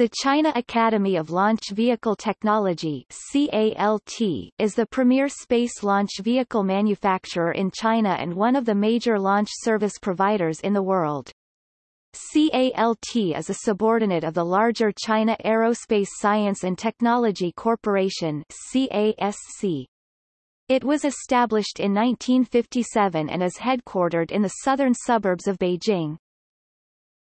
The China Academy of Launch Vehicle Technology CALT, is the premier space launch vehicle manufacturer in China and one of the major launch service providers in the world. CALT is a subordinate of the larger China Aerospace Science and Technology Corporation CASC. It was established in 1957 and is headquartered in the southern suburbs of Beijing.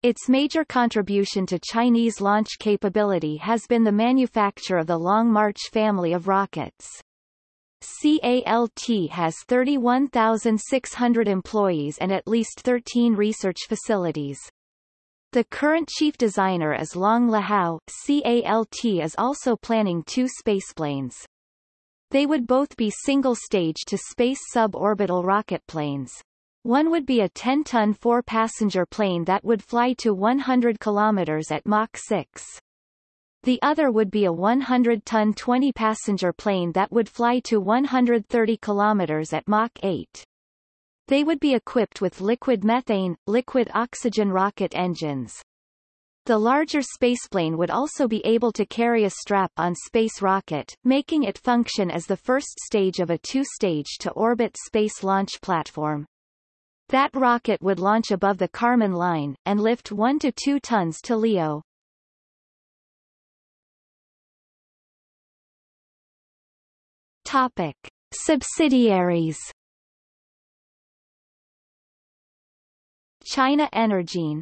Its major contribution to Chinese launch capability has been the manufacture of the Long March family of rockets. CALT has 31,600 employees and at least 13 research facilities. The current chief designer is Long Lehao. CALT is also planning two spaceplanes. They would both be single-stage to space suborbital rocket planes. One would be a 10-ton four-passenger plane that would fly to 100 km at Mach 6. The other would be a 100-ton 20-passenger plane that would fly to 130 km at Mach 8. They would be equipped with liquid methane, liquid oxygen rocket engines. The larger spaceplane would also be able to carry a strap-on space rocket, making it function as the first stage of a two-stage to orbit space launch platform. That rocket would launch above the Kármán line, and lift 1 to 2 tons to LEO. Topic. Subsidiaries China Energine